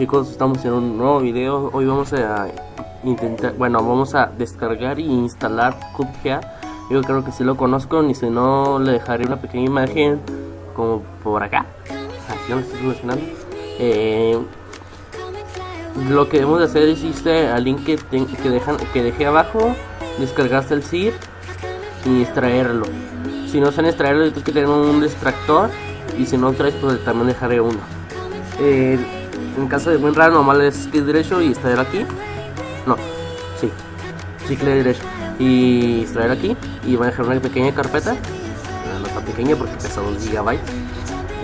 chicos, estamos en un nuevo video. Hoy vamos a intentar, bueno, vamos a descargar e instalar Cuphead. Yo creo que si lo conozco, ni si no le dejaré una pequeña imagen como por acá. Así lo estoy mencionando. Eh, lo que debemos de hacer es irse al link que, que, dejan, que dejé abajo, descargaste el zip y extraerlo. Si no saben extraerlo, tienes que tener un extractor y si no traes, pues también dejaré uno. Eh, en caso de buen raro, nomás le das clic derecho y extraer aquí. No, sí, sí, clic derecho y extraer aquí. Y va a dejar una pequeña carpeta, no tan pequeña porque pesa 2 GB.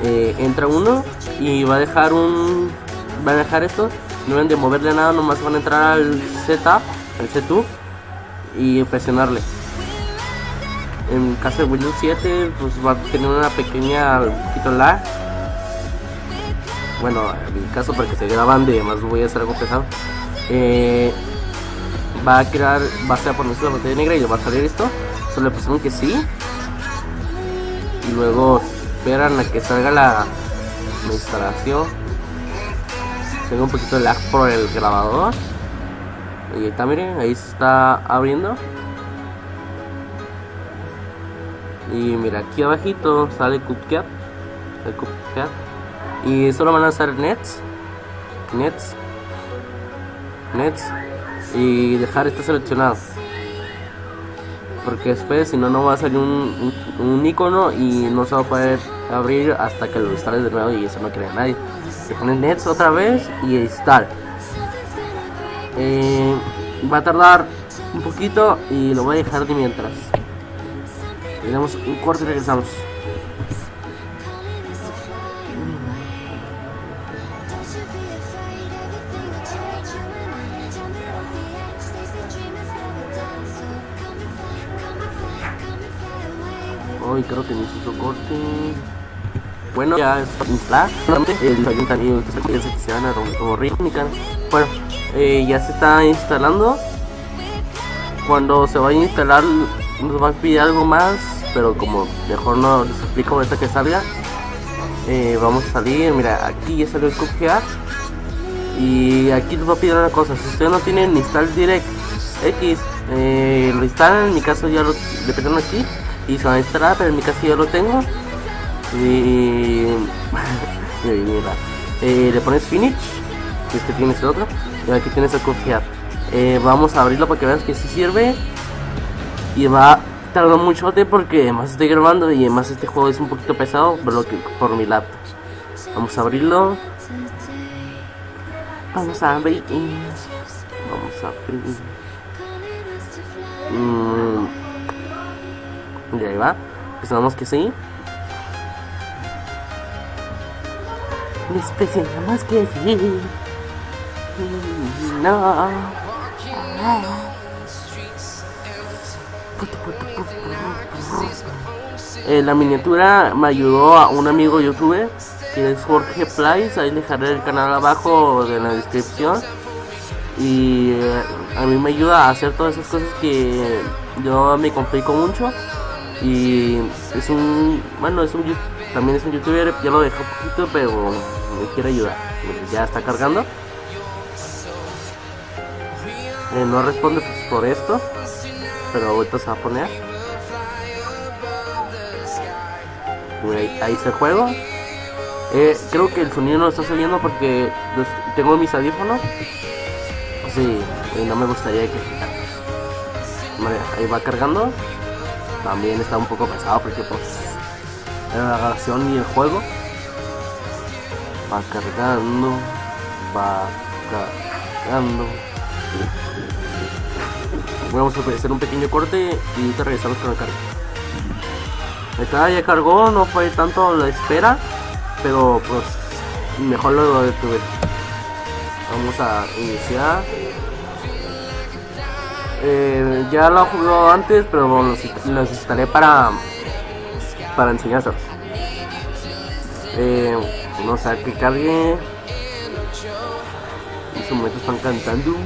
Eh, entra uno y va a dejar un. Va a dejar esto. No deben de moverle nada, nomás van a entrar al setup, al setup y presionarle. En caso de Windows 7, pues va a tener una pequeña un poquito lag bueno, en mi caso para que se graban de más voy a hacer algo pesado. Eh, va a crear, va a ser ponerse la pantalla negra y va a salir esto. Solo le pusieron que sí. Y luego esperan a que salga la, instalación. Tengo un poquito de lag por el grabador. Y ahí está, miren, ahí se está abriendo. Y mira, aquí abajito sale CupCap. El CupCap y solo van a hacer nets nets nets y dejar esto seleccionado. Porque después si no no va a salir un, un, icono y no se va a poder abrir hasta que lo instales de nuevo y eso no quiere nadie. Se pone nets otra vez y install. Eh, va a tardar un poquito y lo voy a dejar de mientras. Tenemos un corte y regresamos Hoy creo que me hizo corte. Bueno, ya está instalado. El ayuntamiento se van a. Bueno, eh, ya se está instalando. Cuando se vaya a instalar, nos va a pedir algo más. Pero como mejor no les explico ahorita que salga. Eh, vamos a salir. Mira, aquí ya salió el copiar. Y aquí les va a pedir una cosa. Si ustedes no tienen install direct X, eh, lo instalan. En mi caso ya lo le aquí y se va a instalar, pero en mi caso ya lo tengo. Y. eh, le pones finish, si es que tienes el otro, y aquí tienes el confiar. Eh, vamos a abrirlo para que veas que si sirve. Y va a tardar mucho porque además estoy grabando y además este juego es un poquito pesado por, lo que, por mi laptop. Vamos a abrirlo. Vamos a abrir. Vamos a abrir. Mm. Y ahí va. Pensamos que sí. Les más que sí. No. Eh, la miniatura me ayudó a un amigo youtuber que es Jorge Place, ahí dejaré el canal abajo de la descripción y eh, a mí me ayuda a hacer todas esas cosas que yo me complico mucho y es un, bueno, es un, también es un youtuber, ya lo dejé un poquito, pero me quiere ayudar. Ya está cargando. Eh, no responde pues, por esto, pero ahorita se va a poner. Ahí, ahí se juego. Eh, creo que el sonido no está saliendo porque tengo mis audífonos. Sí, y no me gustaría que Vale, ahí va cargando también está un poco pesado porque pues la grabación y el juego va cargando va cargando. Vamos a hacer un pequeño corte y te regresamos con el cargo está ya cargó no fue tanto la espera pero pues mejor lo detuve. Vamos a iniciar ya lo jugado antes, pero los, los instalé para para enseñárselos. Eh, no sé que cargue. En su momento están cantando.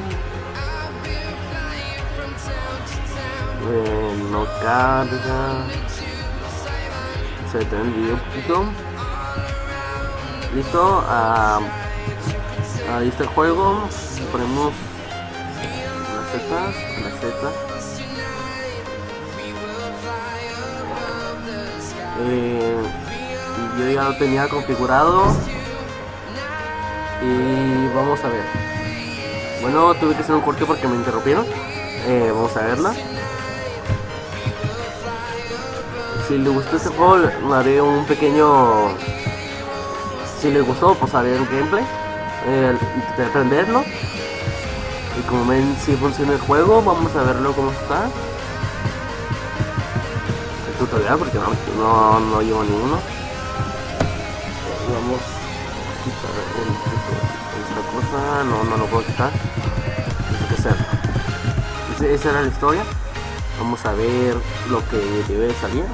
Eh, no carga. Se detiene el video un poquito. Listo. A, Ahí está el juego. Ponemos la. Eh, yo ya lo tenía configurado. Y vamos a ver. Bueno, tuve que hacer un corte porque me interrumpieron. Eh, vamos a verla. Si le gustó este juego, haré un pequeño. Si le gustó, pues haré un gameplay. Eh, de aprenderlo. Y como ven, si funciona el juego, vamos a verlo cómo está. El tutorial, porque no, no, llevo ninguno. Vamos a quitar esta cosa. No, no lo puedo quitar. Tengo que hacerlo. Ese- Esa era la historia. Vamos a ver lo que debe de salir.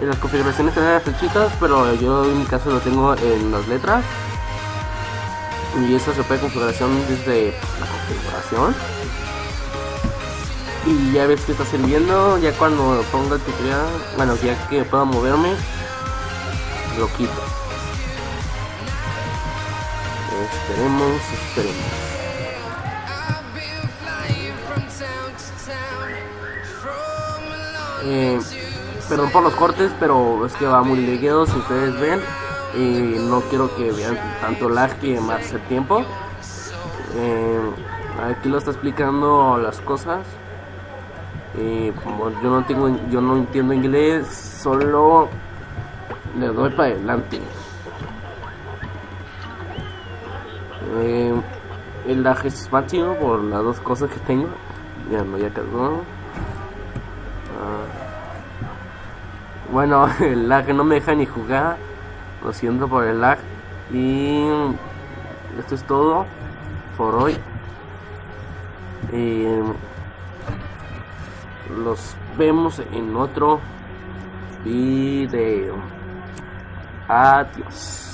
En las configuraciones traen las flechitas, pero yo en mi caso lo tengo en las letras. Y eso se puede configuración desde la configuración. Y ya ves que está sirviendo. Ya cuando ponga el tutorial, bueno, ya que pueda moverme, lo quito. Esperemos, esperemos. Eh, perdón por los cortes, pero es que va muy legueado si ustedes ven. Y no quiero que vean tanto lag y más el tiempo. Eh, aquí lo está explicando las cosas. Y como yo no tengo, yo no entiendo inglés, solo le doy para adelante. Eh, el lag es máximo por las dos cosas que tengo. Ya no, ya cargó. Ah. Bueno, el lag no me deja ni jugar. Lo siento por el lag. Y esto es todo por hoy. Y los vemos en otro video. Adiós.